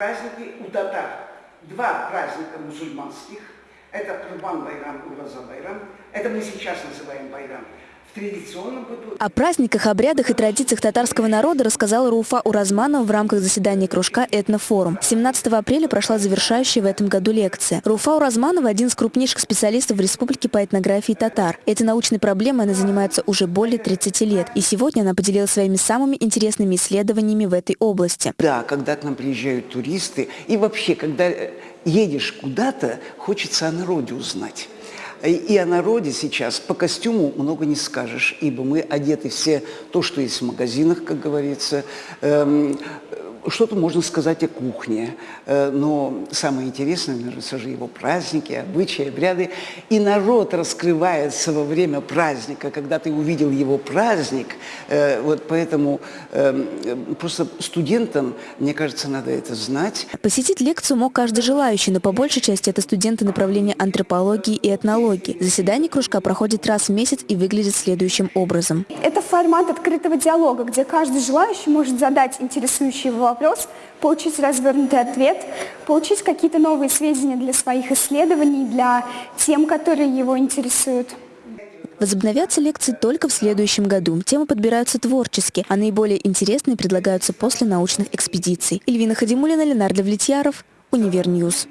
Праздники у татар. Два праздника мусульманских. Это Курбан Байрам Ураза Байрам. Это мы сейчас называем Байрам. О праздниках, обрядах и традициях татарского народа рассказала Руфа Уразманова в рамках заседания кружка «Этнофорум». 17 апреля прошла завершающая в этом году лекция. Руфа Уразманова – один из крупнейших специалистов в республике по этнографии татар. Этой научной проблемой она занимается уже более 30 лет. И сегодня она поделилась своими самыми интересными исследованиями в этой области. Да, когда к нам приезжают туристы, и вообще, когда э, едешь куда-то, хочется о народе узнать. И- о народе сейчас по костюму много не скажешь, ибо мы одеты все то, что есть в магазинах, как говорится. Что-то можно сказать о кухне, Э, но самое интересное, наверное, все же его праздники, обычаи, обряды. И народ раскрывается во время праздника, когда ты увидел его праздник. Э, Вот поэтому эм, просто студентам, мне кажется, надо это знать. Посетить лекцию мог каждый желающий, но по большей части это студенты направления антропологии и этнологии. Заседание кружка проходит раз в месяц и выглядит следующим образом. Это формат открытого диалога, где каждый желающий может задать интересующий его вопрос, получить развернутый ответ, получить какие-то новые сведения для своих исследований, для тем, которые его интересуют. Возобновятся лекции только в следующем году. Темы подбираются творчески, а наиболее интересные предлагаются после научных экспедиций. Эльвина Хадимулина, Ленардо Влетьяров, Универ News.